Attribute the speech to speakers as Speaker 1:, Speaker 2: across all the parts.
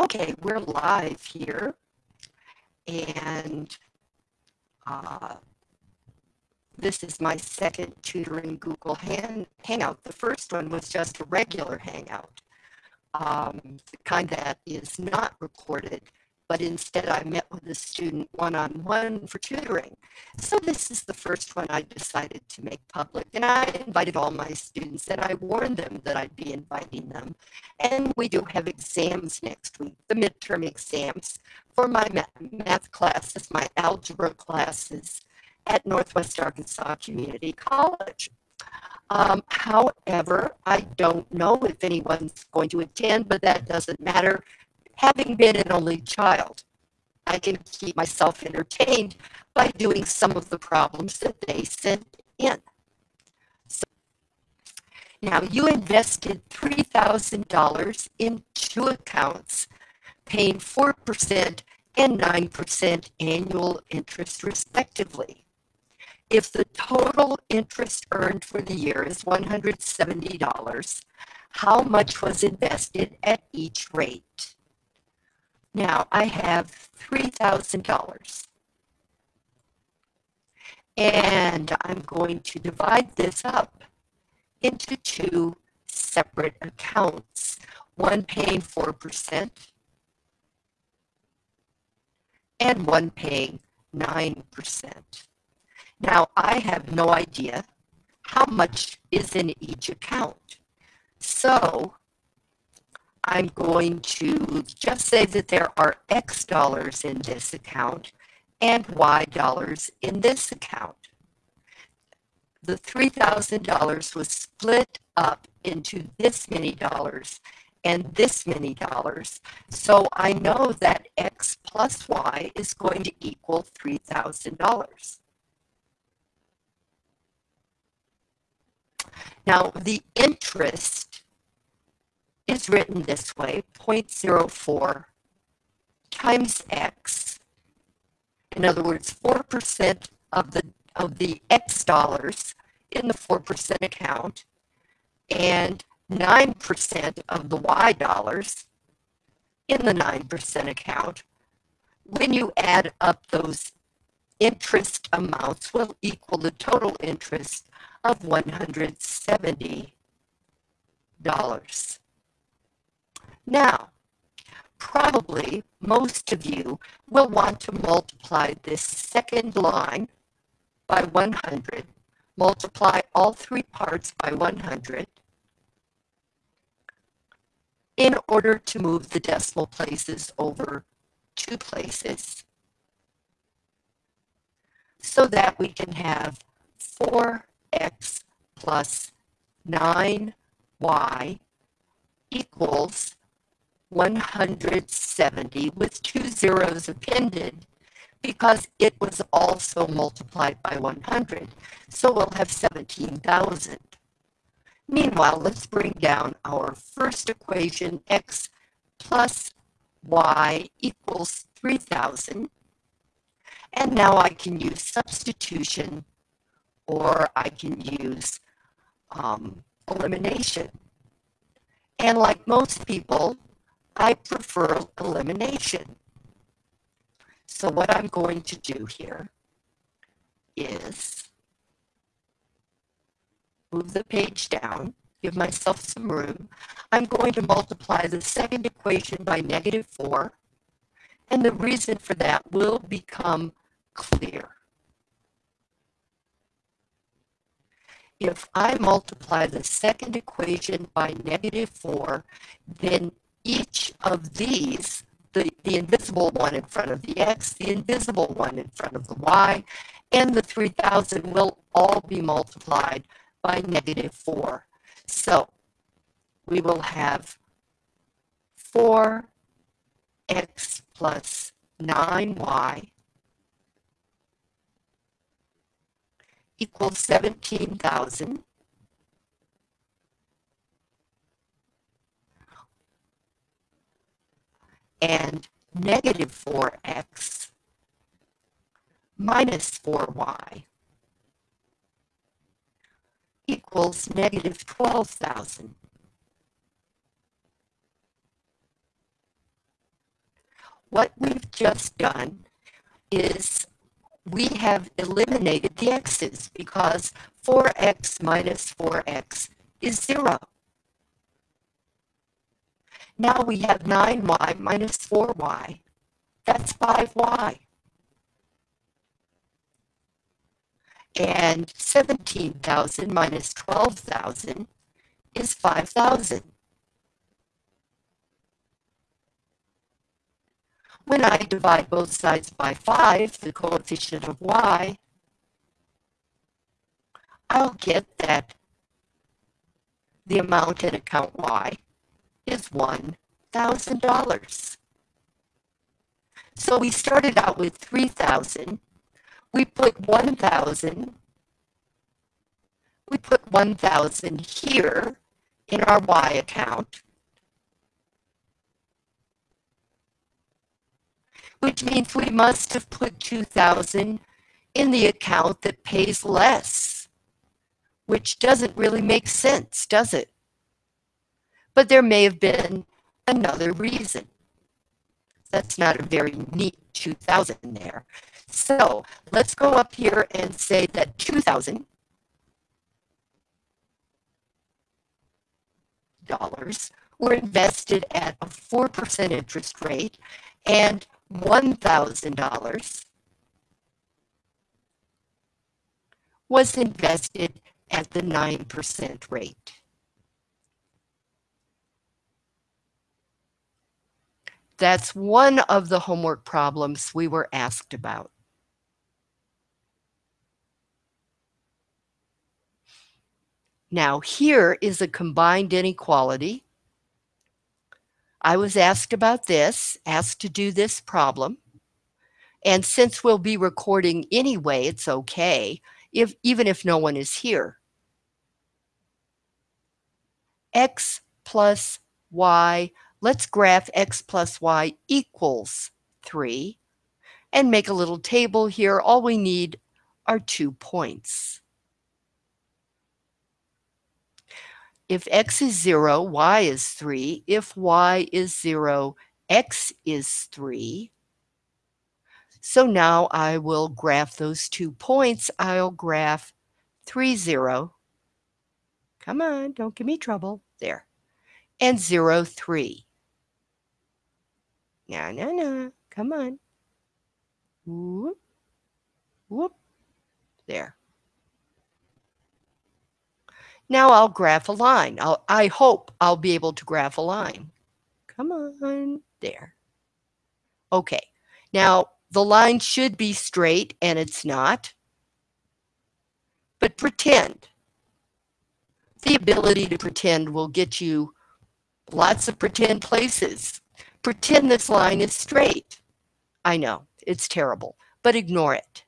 Speaker 1: Okay, we're live here. And uh, this is my second tutoring Google hang Hangout. The first one was just a regular Hangout, um, the kind that is not recorded but instead I met with a student one-on-one for tutoring. So this is the first one I decided to make public and I invited all my students and I warned them that I'd be inviting them. And we do have exams next week, the midterm exams for my math classes, my algebra classes at Northwest Arkansas Community College. Um, however, I don't know if anyone's going to attend, but that doesn't matter having been an only child, I can keep myself entertained by doing some of the problems that they sent in. So, now, you invested $3,000 in two accounts, paying 4% and 9% annual interest, respectively. If the total interest earned for the year is $170, how much was invested at each rate? Now I have $3,000. And I'm going to divide this up into two separate accounts. One paying 4% and one paying 9%. Now I have no idea how much is in each account. So I'm going to just say that there are X dollars in this account and Y dollars in this account. The $3,000 was split up into this many dollars and this many dollars. So I know that X plus Y is going to equal $3,000. Now the interest is written this way, 0.04 times x. In other words, 4% of the, of the x dollars in the 4% account and 9% of the y dollars in the 9% account. When you add up those interest amounts will equal the total interest of $170. Now, probably most of you will want to multiply this second line by 100, multiply all three parts by 100, in order to move the decimal places over two places so that we can have 4x plus 9y equals 170 with two zeros appended because it was also multiplied by 100. So we'll have 17,000. Meanwhile, let's bring down our first equation, x plus y equals 3,000. And now I can use substitution or I can use um, elimination. And like most people, I prefer elimination. So what I'm going to do here is move the page down, give myself some room. I'm going to multiply the second equation by negative 4, and the reason for that will become clear. If I multiply the second equation by negative 4, then each of these, the, the invisible one in front of the x, the invisible one in front of the y, and the 3,000 will all be multiplied by negative 4. So we will have 4x plus 9y equals 17,000. And negative 4x minus 4y equals negative 12,000. what we've just done is we have eliminated the x's because 4x minus 4x is 0. Now we have 9y minus 4y. That's 5y. And 17,000 minus 12,000 is 5,000. When I divide both sides by 5, the coefficient of y, I'll get that the amount in account y is $1,000. So we started out with 3,000. We put 1,000. We put 1,000 here in our Y account. Which means we must have put 2,000 in the account that pays less, which doesn't really make sense, does it? But there may have been another reason. That's not a very neat 2,000 there. So let's go up here and say that 2,000 dollars were invested at a 4% interest rate and $1,000 was invested at the 9% rate. That's one of the homework problems we were asked about. Now here is a combined inequality. I was asked about this, asked to do this problem. And since we'll be recording anyway, it's okay, if, even if no one is here. X plus Y let's graph x plus y equals 3 and make a little table here. All we need are two points. If x is 0, y is 3. If y is 0, x is 3. So now I will graph those two points. I'll graph 3, 0. Come on, don't give me trouble. There. And 0, 3. No, no, no. Come on. Whoop. Whoop. There. Now I'll graph a line. I'll, I hope I'll be able to graph a line. Come on. There. Okay. Now, the line should be straight, and it's not. But pretend. The ability to pretend will get you lots of pretend places. Pretend this line is straight. I know, it's terrible, but ignore it.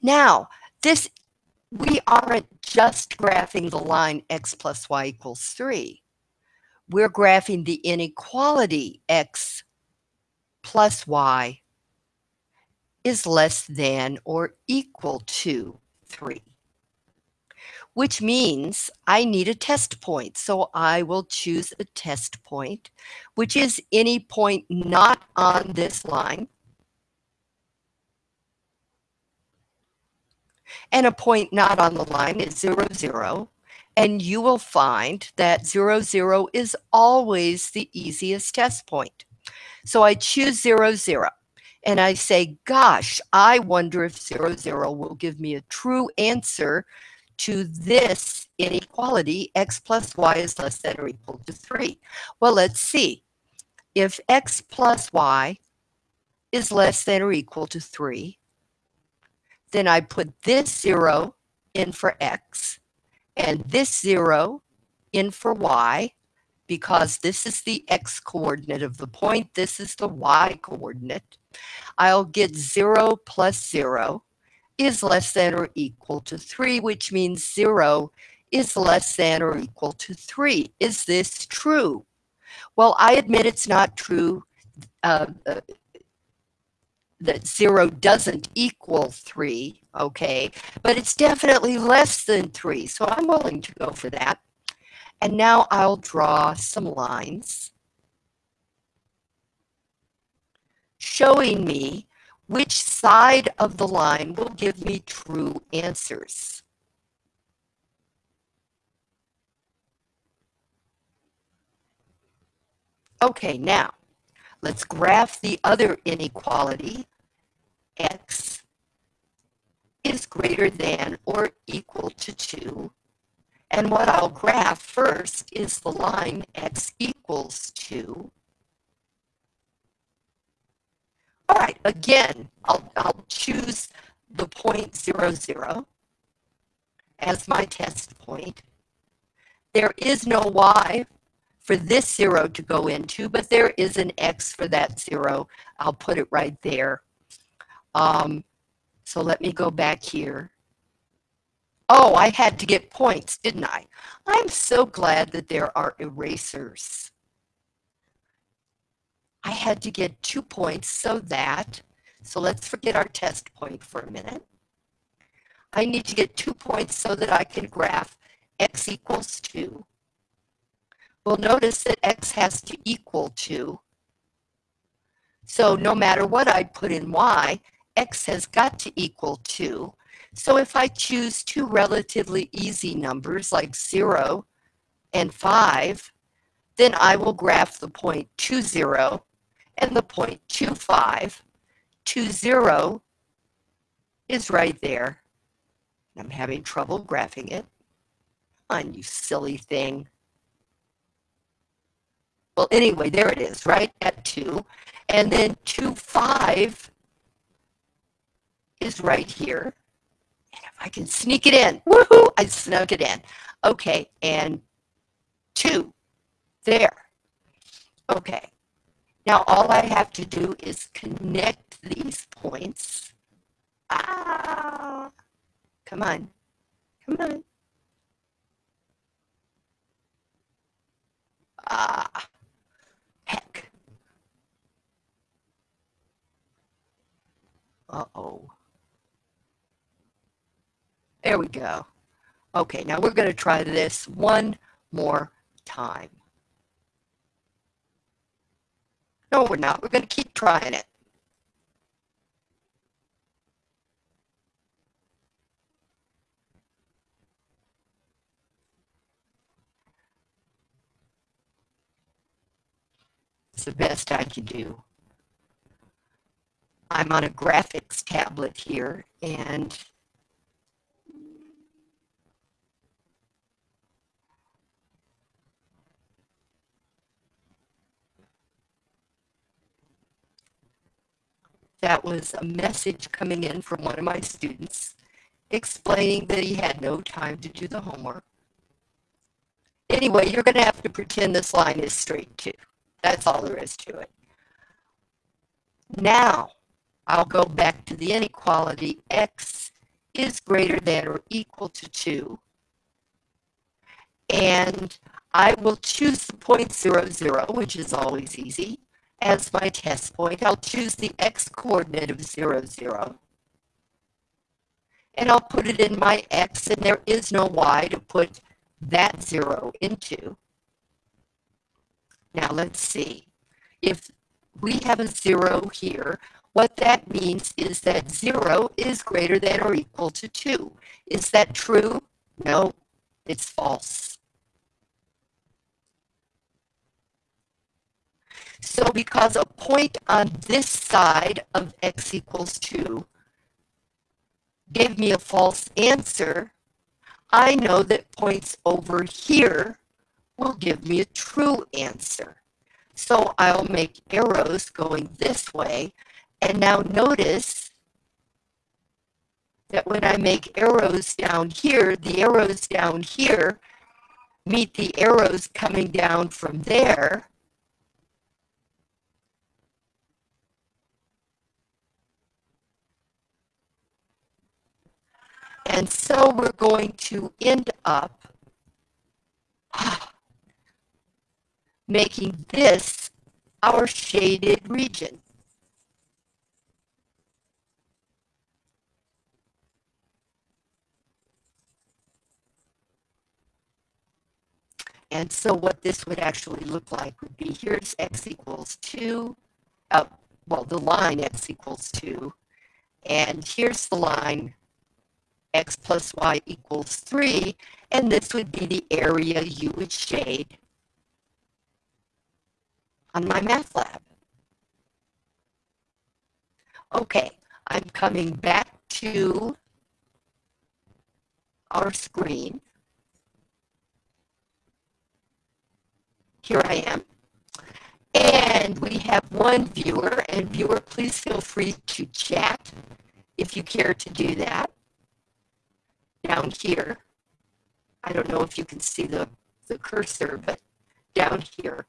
Speaker 1: Now, this we aren't just graphing the line x plus y equals 3. We're graphing the inequality x plus y is less than or equal to 3 which means I need a test point. So I will choose a test point, which is any point not on this line. And a point not on the line is 0, 0. And you will find that 0, 0 is always the easiest test point. So I choose 0, 0 and I say, gosh, I wonder if 0, 0 will give me a true answer to this inequality, x plus y is less than or equal to 3. Well, let's see. If x plus y is less than or equal to 3, then I put this 0 in for x and this 0 in for y because this is the x coordinate of the point, this is the y coordinate. I'll get 0 plus 0 is less than or equal to 3, which means 0 is less than or equal to 3. Is this true? Well, I admit it's not true uh, uh, that 0 doesn't equal 3, okay? But it's definitely less than 3, so I'm willing to go for that. And now I'll draw some lines. showing me which side of the line will give me true answers. Okay, now let's graph the other inequality. X is greater than or equal to 2. And what I'll graph first is the line x equals 2. All right, again, I'll, I'll choose the point zero zero as my test point. There is no y for this zero to go into, but there is an x for that zero. I'll put it right there. Um, so let me go back here. Oh, I had to get points, didn't I? I'm so glad that there are erasers. I had to get two points so that, so let's forget our test point for a minute. I need to get two points so that I can graph x equals 2. Well, notice that x has to equal 2. So no matter what I put in y, x has got to equal 2. So if I choose two relatively easy numbers like 0 and 5, then I will graph the point 2, 0 and the point 25. 2, 0 is right there. I'm having trouble graphing it. On, you silly thing. Well, anyway, there it is, right at 2. And then 2, 5 is right here. And if I can sneak it in, woohoo, I snuck it in. Okay, and 2, there. Okay, now all I have to do is connect these points. Ah, come on, come on. Ah, heck. Uh-oh. There we go. Okay, now we're going to try this one more time. No, we're not. We're going to keep trying it. It's the best I can do. I'm on a graphics tablet here and that was a message coming in from one of my students explaining that he had no time to do the homework. Anyway, you're going to have to pretend this line is straight too. That's all there is to it. Now, I'll go back to the inequality. X is greater than or equal to 2. And I will choose the point zero zero, which is always easy as my test point. I'll choose the x coordinate of 0, 0. And I'll put it in my x, and there is no y to put that 0 into. Now let's see. If we have a 0 here, what that means is that 0 is greater than or equal to 2. Is that true? No, it's false. So because a point on this side of x equals 2 gave me a false answer, I know that points over here will give me a true answer. So I'll make arrows going this way. And now notice that when I make arrows down here, the arrows down here meet the arrows coming down from there. And so we're going to end up making this our shaded region. And so what this would actually look like would be here's x equals 2. Oh, well, the line x equals 2. And here's the line x plus y equals 3. And this would be the area you would shade on MyMathLab. Okay, I'm coming back to our screen. Here I am. And we have one viewer, and viewer, please feel free to chat if you care to do that. Down here, I don't know if you can see the, the cursor, but down here.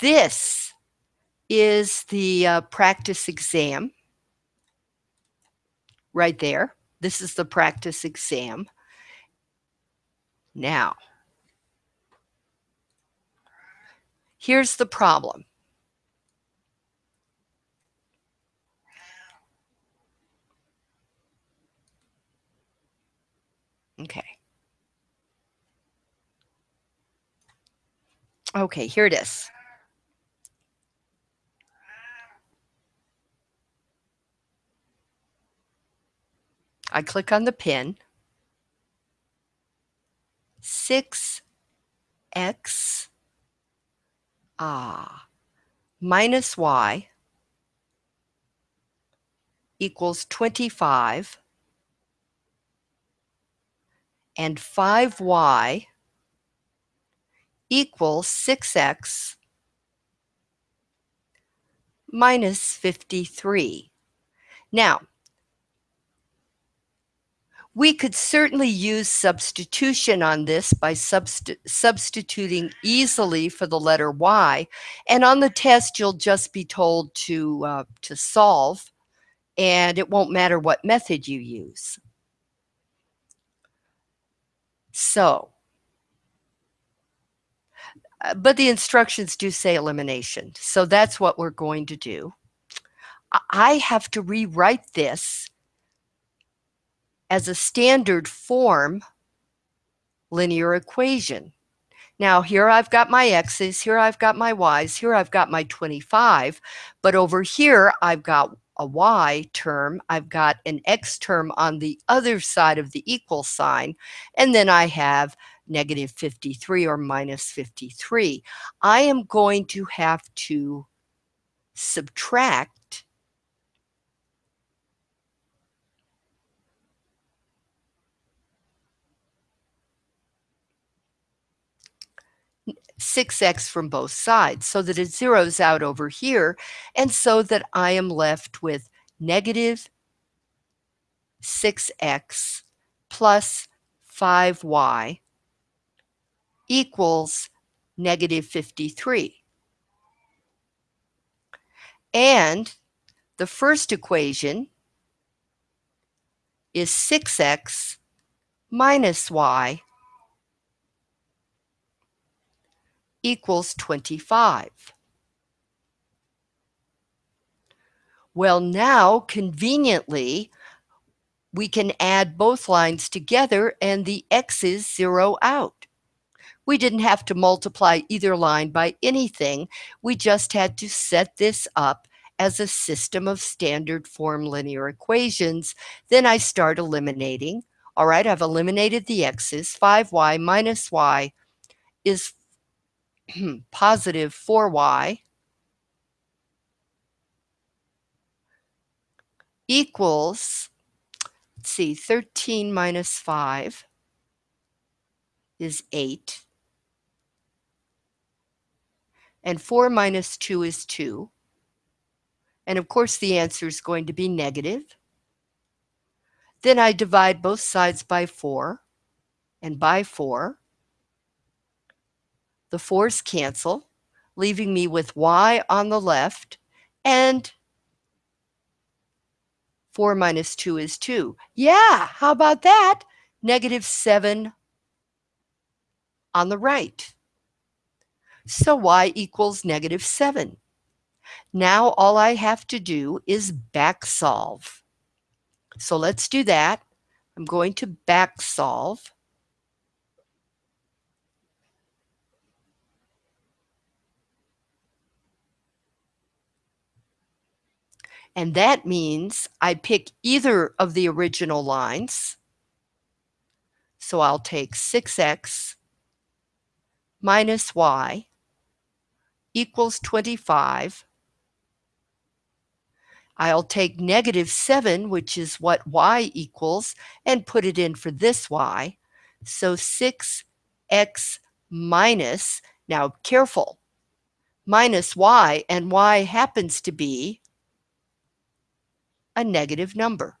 Speaker 1: This is the uh, practice exam right there. This is the practice exam. Now, here's the problem. Okay. Okay, here it is. I click on the pin. 6x ah, minus y equals 25 and 5y equals 6x minus 53. Now, we could certainly use substitution on this by subst substituting easily for the letter y. And on the test, you'll just be told to, uh, to solve, and it won't matter what method you use. So, uh, but the instructions do say elimination. So that's what we're going to do. I have to rewrite this as a standard form linear equation. Now here I've got my x's, here I've got my y's, here I've got my 25, but over here I've got a y term, I've got an x term on the other side of the equal sign, and then I have negative 53 or minus 53. I am going to have to subtract 6x from both sides so that it zeroes out over here and so that I am left with negative 6x plus 5y equals negative 53. And the first equation is 6x minus y equals 25. Well, now conveniently, we can add both lines together and the x's zero out. We didn't have to multiply either line by anything. We just had to set this up as a system of standard form linear equations. Then I start eliminating. All right, I've eliminated the x's. 5y minus y is positive 4y equals, let's see, 13 minus 5 is 8. And 4 minus 2 is 2. And of course, the answer is going to be negative. Then I divide both sides by 4 and by 4. The 4's cancel, leaving me with y on the left and 4 minus 2 is 2. Yeah, how about that? Negative 7 on the right. So y equals negative 7. Now all I have to do is back solve. So let's do that. I'm going to back solve. And that means I pick either of the original lines. So I'll take 6x minus y equals 25. I'll take negative 7, which is what y equals, and put it in for this y. So 6x minus, now careful, minus y, and y happens to be a negative number.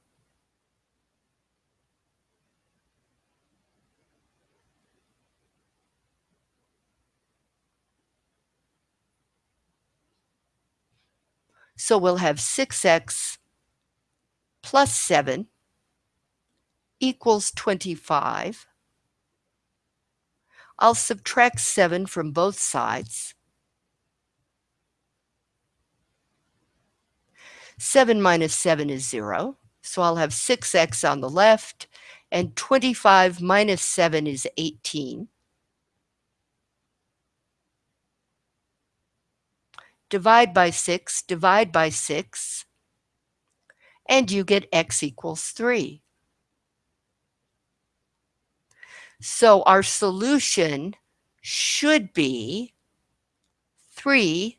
Speaker 1: So we'll have 6x plus 7 equals 25. I'll subtract 7 from both sides. 7 minus 7 is 0. So I'll have 6x on the left, and 25 minus 7 is 18. Divide by 6, divide by 6, and you get x equals 3. So our solution should be 3,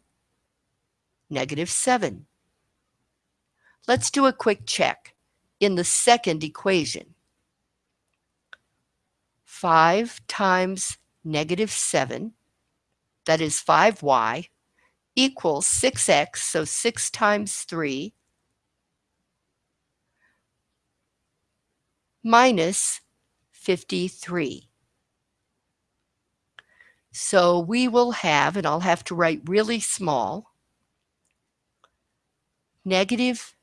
Speaker 1: negative 7. Let's do a quick check. In the second equation, 5 times negative 7, that is 5y, equals 6x, so 6 times 3, minus 53. So we will have, and I'll have to write really small, negative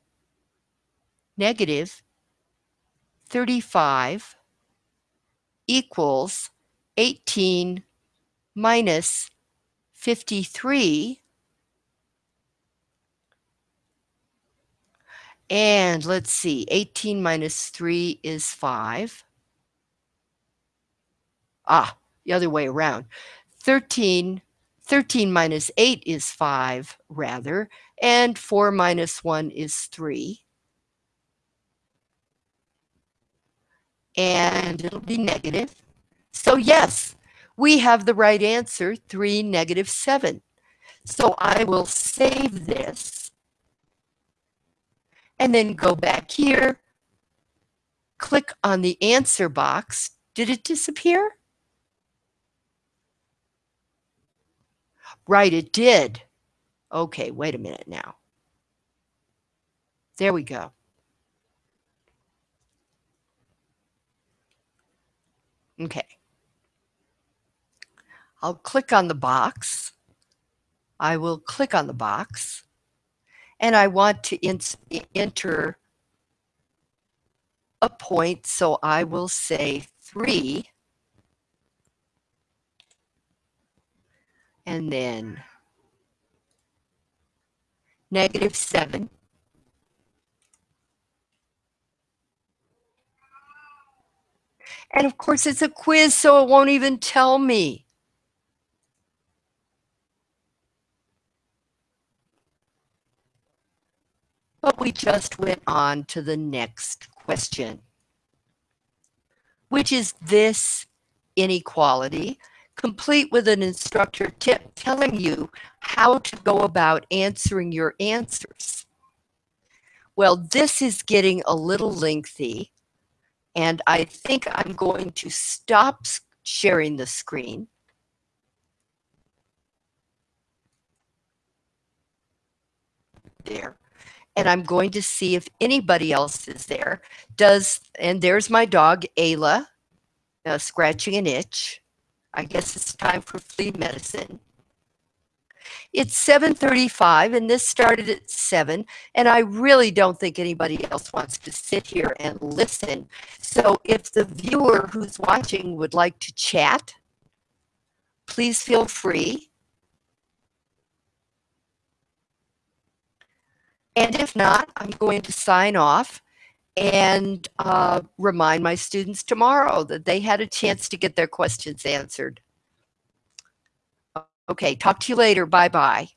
Speaker 1: negative 35 equals 18 minus 53. And let's see, 18 minus 3 is 5. Ah, the other way around. 13, 13 minus 8 is 5, rather, and 4 minus 1 is 3. And it'll be negative. So yes, we have the right answer, 3, negative 7. So I will save this and then go back here, click on the answer box. Did it disappear? Right, it did. Okay, wait a minute now. There we go. Okay. I'll click on the box. I will click on the box and I want to enter a point. So I will say three and then negative seven And of course, it's a quiz, so it won't even tell me. But we just went on to the next question, which is this inequality, complete with an instructor tip telling you how to go about answering your answers. Well, this is getting a little lengthy. And I think I'm going to stop sharing the screen. There. And I'm going to see if anybody else is there. Does, and there's my dog, Ayla, uh, scratching an itch. I guess it's time for flea medicine. It's 7.35 and this started at 7 and I really don't think anybody else wants to sit here and listen. So if the viewer who's watching would like to chat, please feel free. And if not, I'm going to sign off and uh, remind my students tomorrow that they had a chance to get their questions answered. Okay, talk to you later. Bye-bye.